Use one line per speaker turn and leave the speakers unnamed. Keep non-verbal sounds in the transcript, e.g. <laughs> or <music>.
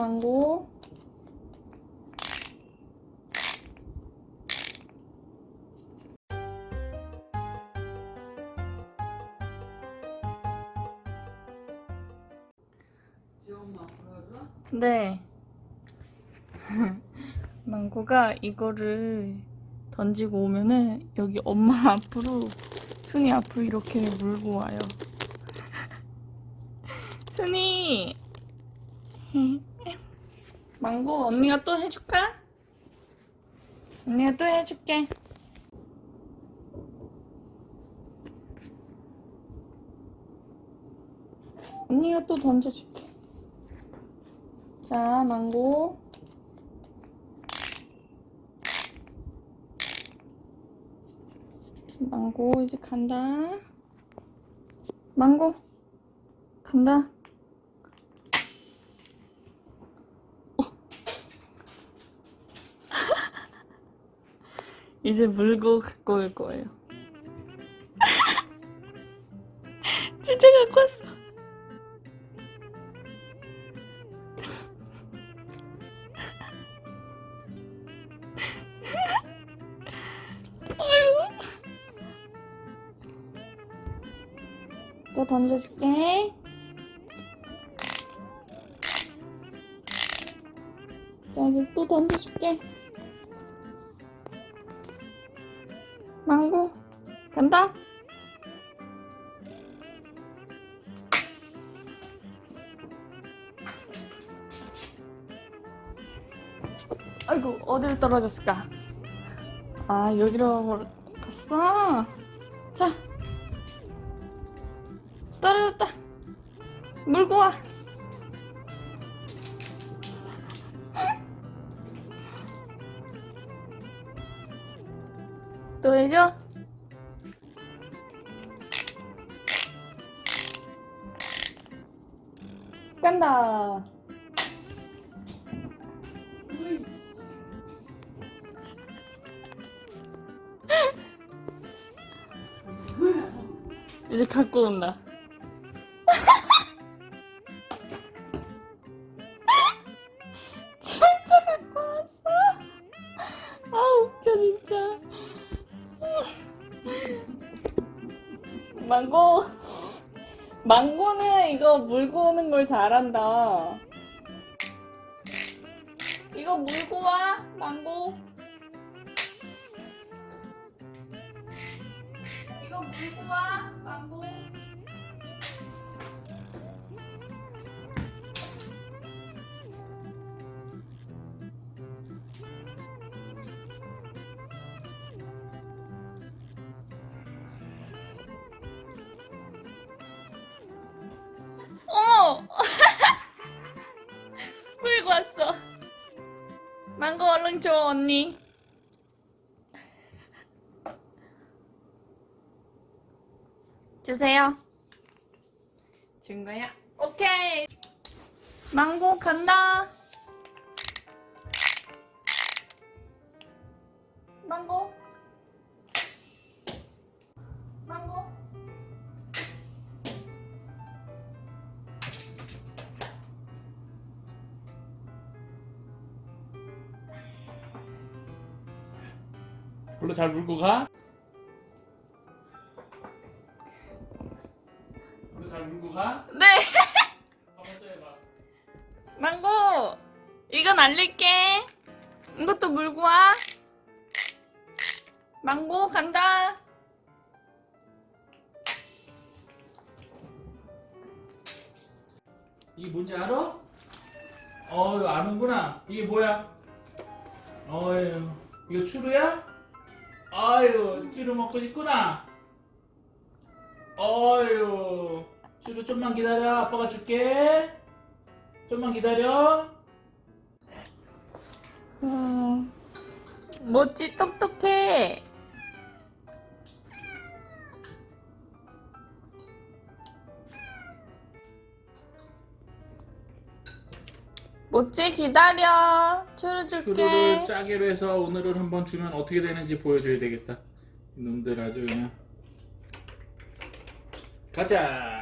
망고. 네. <laughs> 망고가 이거를 던지고 오면은 여기 엄마 <laughs> 앞으로 순이 앞으로 이렇게 물고 와요. <laughs> 순이 망고 언니가 또 해줄까? 언니가 또 해줄게. 언니가 또 던져줄게. 자, 망고. 망고 이제 간다. 망고 간다. 이제 물고 갖고 올 거예요. <laughs> 진짜 갖고 왔어. 또 던져줄게. 자, 이제 또 던져줄게. 망고, 간다. 아이고, 어디로 떨어졌을까? 아, 여기로 갔어? 자, 떨어졌다. 물고 와. 또 해줘? 간다. 이제 갖고 온다. 망고. 망고는 이거 물고 오는 걸 잘한다. 이거 물고 와, 망고. 이거 물고 와, 얼른 줘, 언니. 주세요. 준 거야? 오케이. 망고 간다. 망고. 망고.
별로 잘 물고 가? 별로 잘 물고 가?
네.
해봐.
망고. 이거 날릴게. 이것도 물고 와. 망고 간다.
이게 뭔지 알아? 어유 아는구나. 이게 뭐야? 어유 이거 추루야? 아유 추루 먹고 싶구나. 어유 추루 좀만 기다려. 아빠가 줄게. 좀만 기다려.
음, 뭐지 똑똑해. 뭐지 기다려. 추루 줄게.
추루를 짜기로 해서 오늘은 한번 주면 어떻게 되는지 보여줘야 되겠다. 이놈들 아주 그냥. 가자.